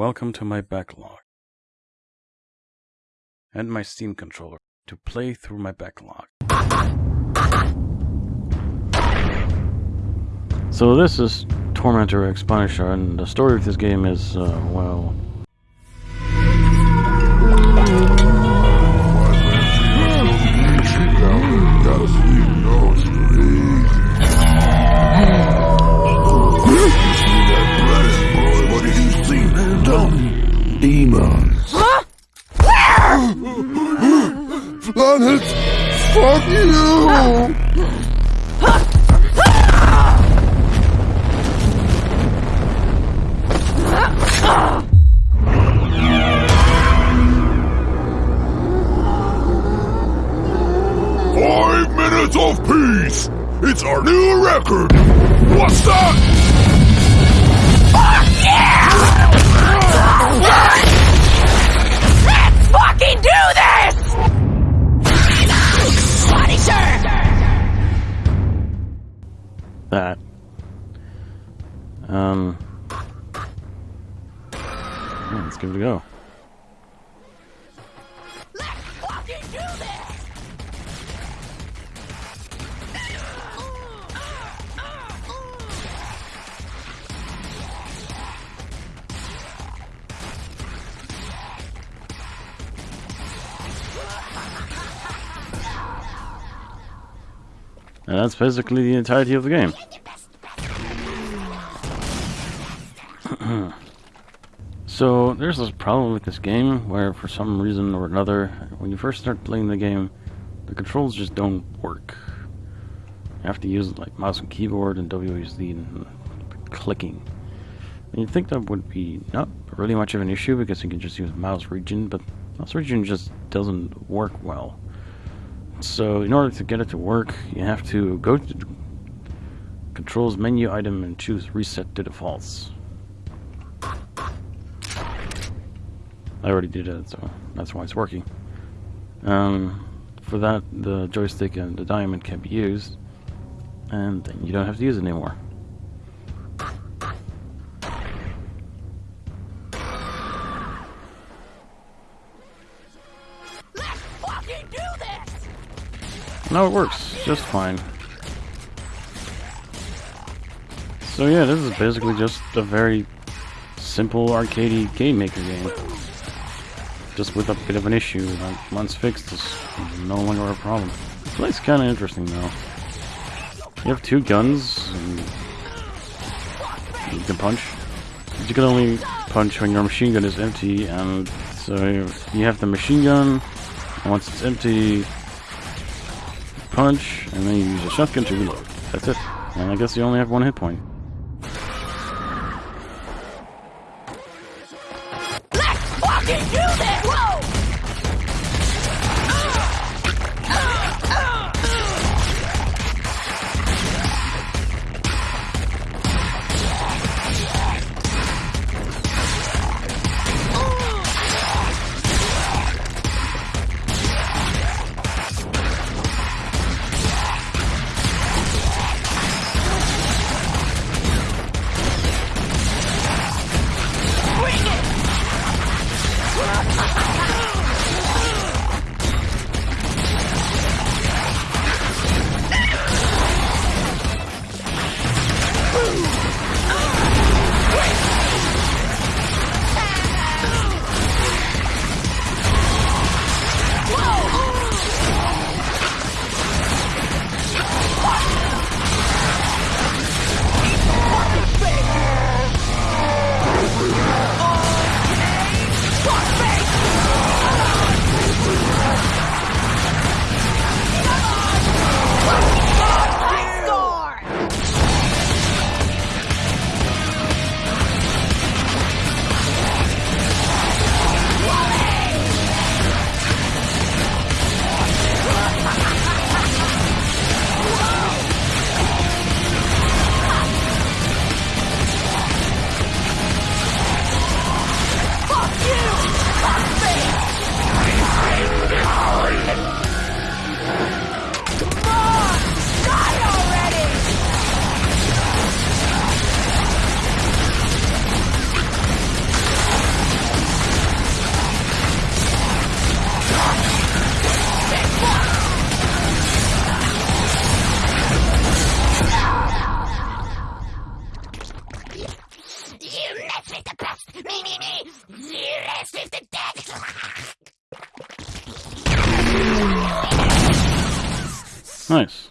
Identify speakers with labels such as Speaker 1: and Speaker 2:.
Speaker 1: Welcome to my backlog. And my Steam controller to play through my backlog. So this is Tormentor X Punisher, and the story of this game is, uh, well...
Speaker 2: Five minutes of peace! It's our new record! What's that?
Speaker 1: That. Um... yeah, let's give it a go. And that's basically the entirety of the game. so there's this problem with this game where for some reason or another, when you first start playing the game, the controls just don't work. You have to use like mouse and keyboard and WASD and clicking. And you'd think that would be not really much of an issue because you can just use mouse region, but mouse region just doesn't work well. So in order to get it to work, you have to go to controls menu item and choose reset to defaults. I already did it, so that's why it's working. Um, for that, the joystick and the diamond can be used, and then you don't have to use it anymore. No, it works just fine. So yeah, this is basically just a very simple arcadey game maker game. Just with a bit of an issue that once fixed is no longer a problem. The play's kinda interesting though. You have two guns and you can punch. But you can only punch when your machine gun is empty and so you have the machine gun and once it's empty punch, and then you use a shotgun to reload. That's it. And I guess you only have one hit point. Nice.